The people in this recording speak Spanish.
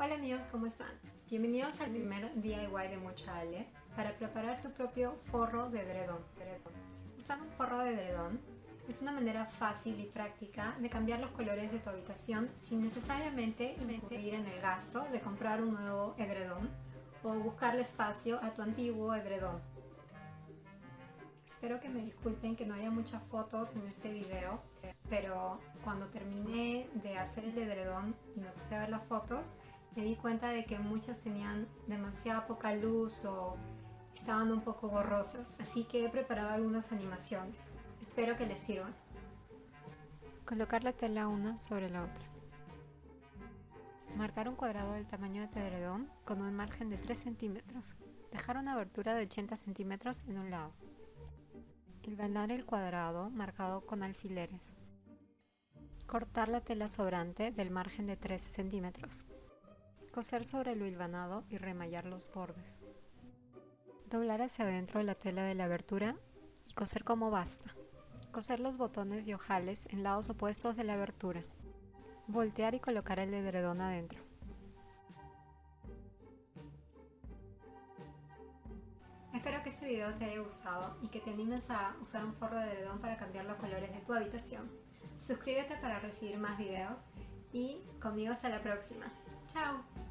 Hola amigos, ¿cómo están? Bienvenidos al primer DIY de Mocha Ale para preparar tu propio forro de edredón. Usar un forro de edredón es una manera fácil y práctica de cambiar los colores de tu habitación sin necesariamente incurrir en el gasto de comprar un nuevo edredón o buscarle espacio a tu antiguo edredón. Espero que me disculpen que no haya muchas fotos en este video, pero cuando terminé de hacer el edredón y me puse a ver las fotos, me di cuenta de que muchas tenían demasiada poca luz o estaban un poco borrosas, así que he preparado algunas animaciones. Espero que les sirvan. Colocar la tela una sobre la otra. Marcar un cuadrado del tamaño de edredón con un margen de 3 centímetros. Dejar una abertura de 80 centímetros en un lado. Hilvanar el cuadrado marcado con alfileres. Cortar la tela sobrante del margen de 3 centímetros. Coser sobre lo hilvanado y remallar los bordes. Doblar hacia adentro la tela de la abertura y coser como basta. Coser los botones y ojales en lados opuestos de la abertura. Voltear y colocar el edredón adentro. Espero que este video te haya gustado y que te animes a usar un forro de edredón para cambiar los colores de tu habitación. Suscríbete para recibir más videos y conmigo hasta la próxima. ¡Chao!